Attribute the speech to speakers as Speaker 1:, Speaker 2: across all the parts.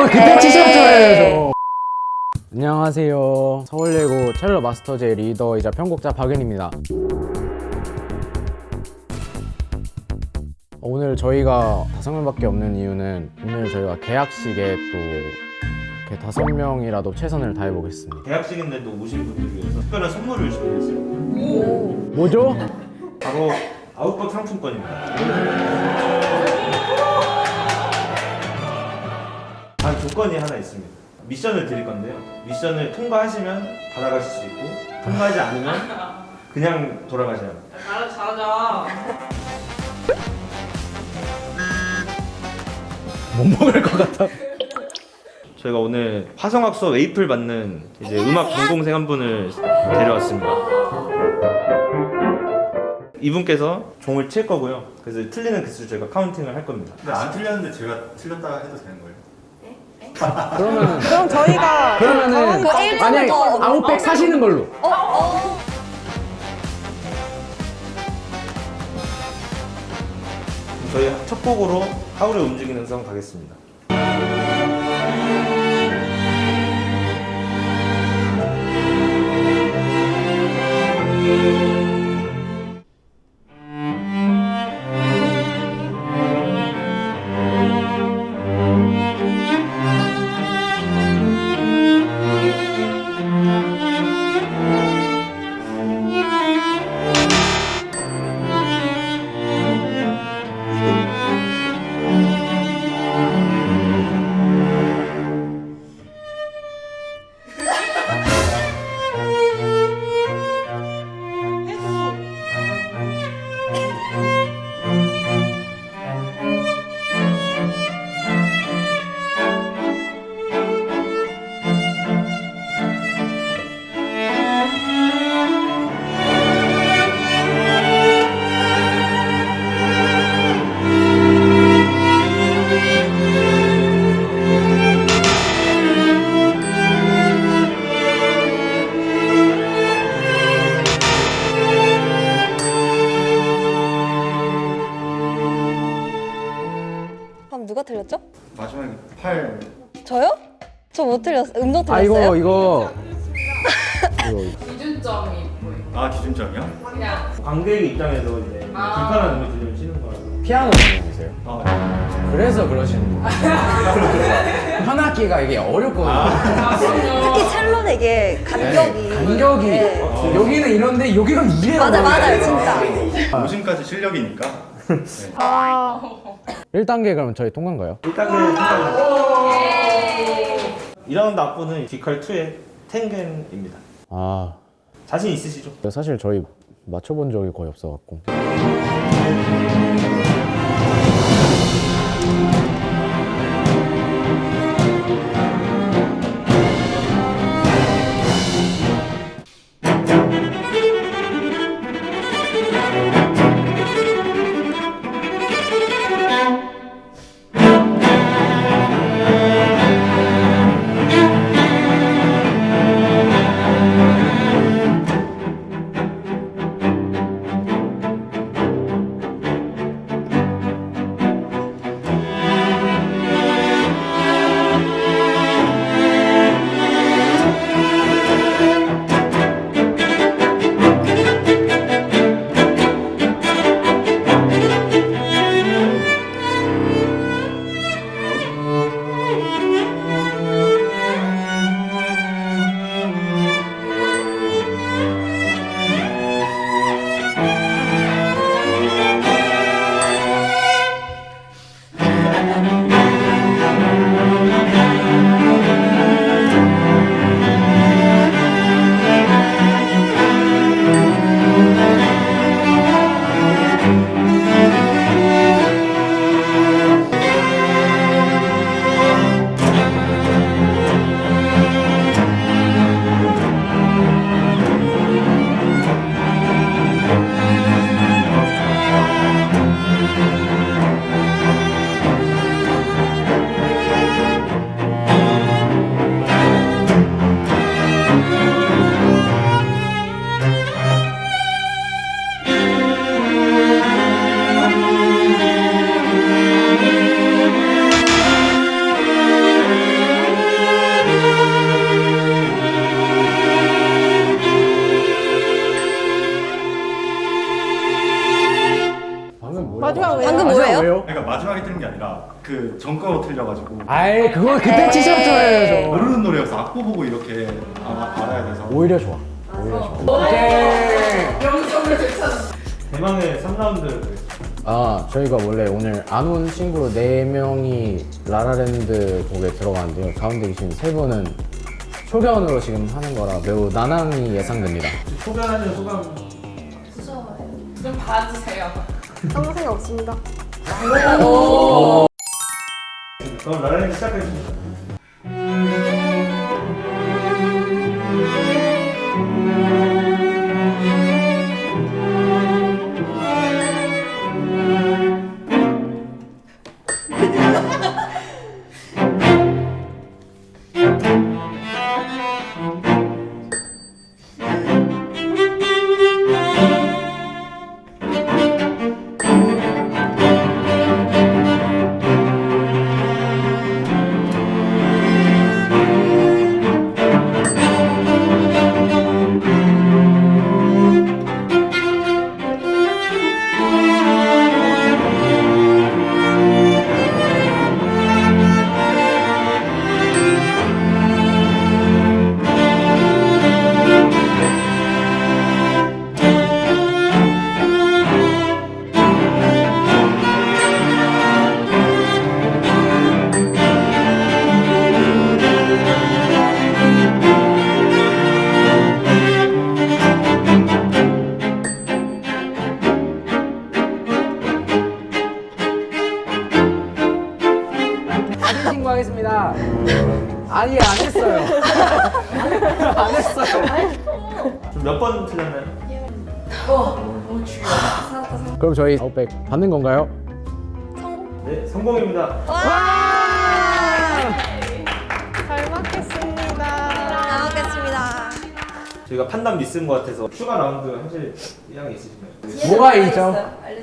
Speaker 1: 그거 그때 티셔츠예요 안녕하세요 서울예고 첼로 마스터제 리더이자 편곡자 박윤입니다 오늘 저희가 다섯 명밖에 없는 이유는 오늘 저희가 계약식에 또 이렇게 다섯 명이라도 최선을 다해 보겠습니다
Speaker 2: 대학생인데도 오신 분들 위해서 특별한 선물을 준비했어요.
Speaker 1: 뭐죠?
Speaker 2: 바로 아웃박 상품권입니다. 단 조건이 하나 있습니다. 미션을 드릴 건데요. 미션을 통과하시면 받아가실 수 있고 통과하지 않으면 그냥 돌아가셔야 합니다.
Speaker 3: 잘하자 잘하자
Speaker 1: 못 먹을 것 같아
Speaker 2: 저희가 오늘 화성학서 A플 받는 이제 음악 전공생 한 분을 데려왔습니다. 이분께서 종을 칠 거고요. 그래서 틀리는 개수 저희가 counting을 할 겁니다.
Speaker 4: 근데 안 틀렸는데 제가 틀렸다 해도 되는 거예요?
Speaker 1: 그러면
Speaker 5: 그럼 저희가
Speaker 1: 그러면은
Speaker 5: 그
Speaker 1: 만약에
Speaker 5: 더
Speaker 1: 아웃백 사시는 걸로
Speaker 2: 저희 첫 곡으로 하울의 움직이는 성 가겠습니다.
Speaker 5: 그럼 누가 틀렸죠?
Speaker 4: 마지막에 팔
Speaker 5: 저요? 저 못 틀렸어요. 음정
Speaker 1: 아 이거
Speaker 5: 틀렸어요?
Speaker 1: 이거 이거
Speaker 3: 기준점이 뭐예요?
Speaker 4: 아 기준점이요?
Speaker 3: 그냥
Speaker 2: 관객 입장에서 이제
Speaker 3: 아.
Speaker 2: 불편한 음을 치는 거라서
Speaker 1: 피아노 전공이세요?
Speaker 4: 아
Speaker 1: 그래서 그러시는 거예요 현악기가 이게 어렵거든요
Speaker 3: 아
Speaker 5: 특히 첼로는 이게 간격이
Speaker 1: 네, 간격이
Speaker 5: 네.
Speaker 1: 여기는 이런데 여기가 이래요
Speaker 5: 맞아 맞아요 진짜.
Speaker 4: 오심까지 실력이니까 네.
Speaker 5: 아
Speaker 1: 1단계 그러면 저희 통과인가요?
Speaker 2: 1단계 통과 2라운드 악보는 디컬2의 탱겐입니다
Speaker 1: 아
Speaker 2: 자신 있으시죠?
Speaker 1: 사실 저희 맞춰본 적이 거의 없어갖고
Speaker 4: 그 전과로 틀려가지고.
Speaker 1: 아이 그거 그때
Speaker 5: 에이.
Speaker 1: 치셨잖아요 저.
Speaker 4: 모르는 노래여서 악보 보고 이렇게 아, 알아야 돼서.
Speaker 1: 오히려 좋아. 오히려 좋아. 오케이.
Speaker 3: 명성을 되찾은.
Speaker 2: 대망의 3라운드.
Speaker 1: 아 저희가 원래 오늘 안 온 친구 4명이 라라랜드 곡에 들어가는데요. 가운데 계신 세 분은 초견으로 지금 하는 거라 매우 난항이 예상됩니다.
Speaker 2: 소변하는 소감.
Speaker 3: 좀 봐주세요.
Speaker 5: 아무 생각 없습니다.
Speaker 2: 그럼 라라랜드 시작하겠습니
Speaker 1: 신고하겠습니다 아니 안 했어요 안 했어요
Speaker 2: 몇 번 틀렸나요?
Speaker 3: 중요해.
Speaker 1: 그럼 저희 아웃백 받는 건가요?
Speaker 2: 네 성공입니다
Speaker 5: 와!
Speaker 6: 잘 먹겠습니다.
Speaker 5: 잘 먹겠습니다.
Speaker 2: 저희가 판단 미스인 것 같아서 추가 라운드 하실 의향이 있으신가요?
Speaker 1: 뭐가 있죠?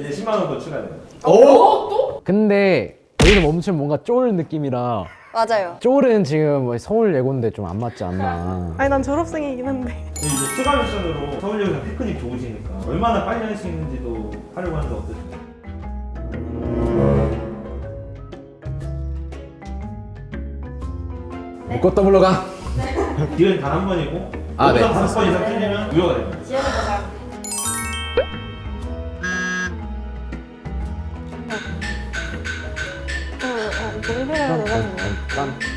Speaker 2: 이제 10만 원 더 추가돼요
Speaker 1: 근데 여기는 멈추면 뭔가 쫄 느낌이라
Speaker 5: 맞아요.
Speaker 1: 쫄은 지금 뭐 서울 예고인데 좀 안 맞지 않나
Speaker 6: 아니 난 졸업생이긴 한데.
Speaker 2: 이제 추가 미션으로 서울예고에서 테크닉 좋으시니까 얼마나 빨리 할 수 있는지도 하려고 하는데 어떠세요?
Speaker 1: 묶고 더블로 가
Speaker 2: 기회는 단 한 번이고
Speaker 1: 아, 네.
Speaker 2: 여기서 다섯 번 이상 틀리면 무효가 됩니다
Speaker 6: 어, 너무 해야 되나?
Speaker 1: 딴.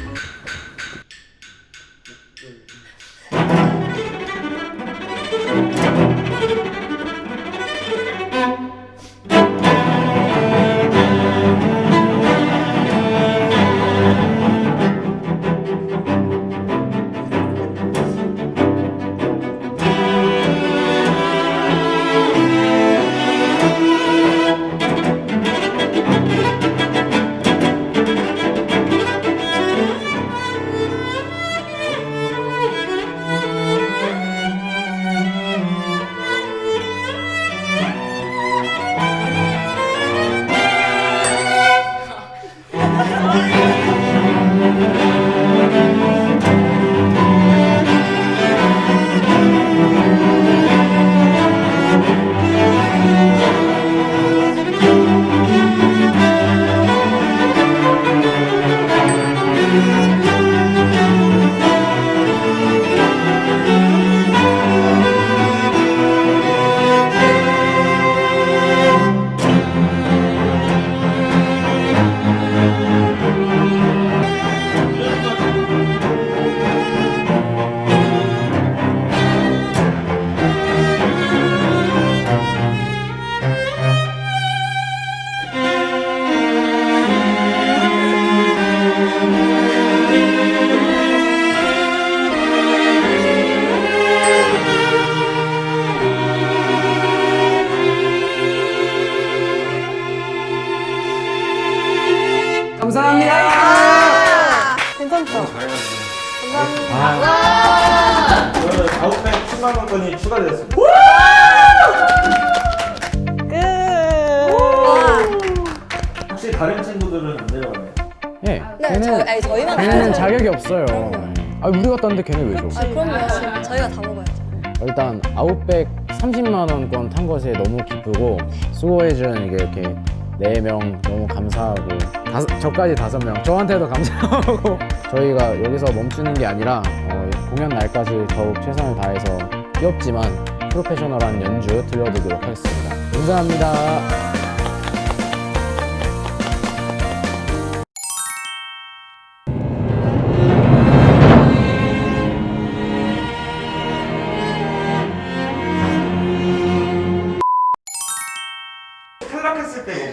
Speaker 2: 10만 원권이 추가되었습니다
Speaker 6: 끝.
Speaker 2: 혹시 다른 친구들은 안 내려가나요?
Speaker 1: 예
Speaker 5: 네,
Speaker 1: 걔는
Speaker 5: 저희, 아니, 저희만 먹어야죠.
Speaker 1: 자격이 없어요 아 우리가 땄는데 걔네 왜 줘?
Speaker 5: 아, 그럼요. 저희가 다 먹어야죠.
Speaker 1: 일단 아웃백 30만 원권 탄 것에 너무 기쁘고 수고해준 이게 이렇게 4명 너무 감사하고 다섯, 저까지 5명. 저한테도 감사하고. 저희가 여기서 멈추는 게 아니라 어, 공연 날까지 더욱 최선을 다해서 귀엽지만 프로페셔널한 연주 들려드리도록 하겠습니다. 감사합니다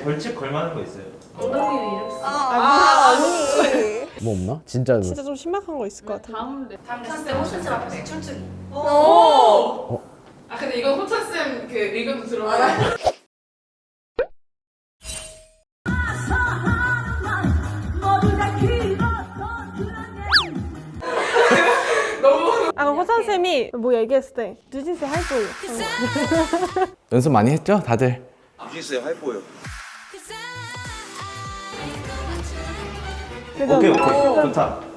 Speaker 2: 벌칙 걸만한 거 있어요?
Speaker 3: 엉덩이를 이렇게 쓰
Speaker 5: 아, 언니.
Speaker 1: 뭐 없나? 진짜
Speaker 6: 진짜 좀 신박한 거 있을 것 같아.
Speaker 3: 다음 다음 쌤 호천쌤 앞에 춤추기
Speaker 5: 오.
Speaker 3: 아 근데 이건 호천쌤 그 의견도 들어가요
Speaker 6: 아, 그럼 호찬 쌤이 뭐 얘기했을 때 뉴진스 할 거예요.
Speaker 1: 연습 많이 했죠? 다들?
Speaker 7: 뉴진스의 활보요.
Speaker 2: 오케이 오케이. 좋다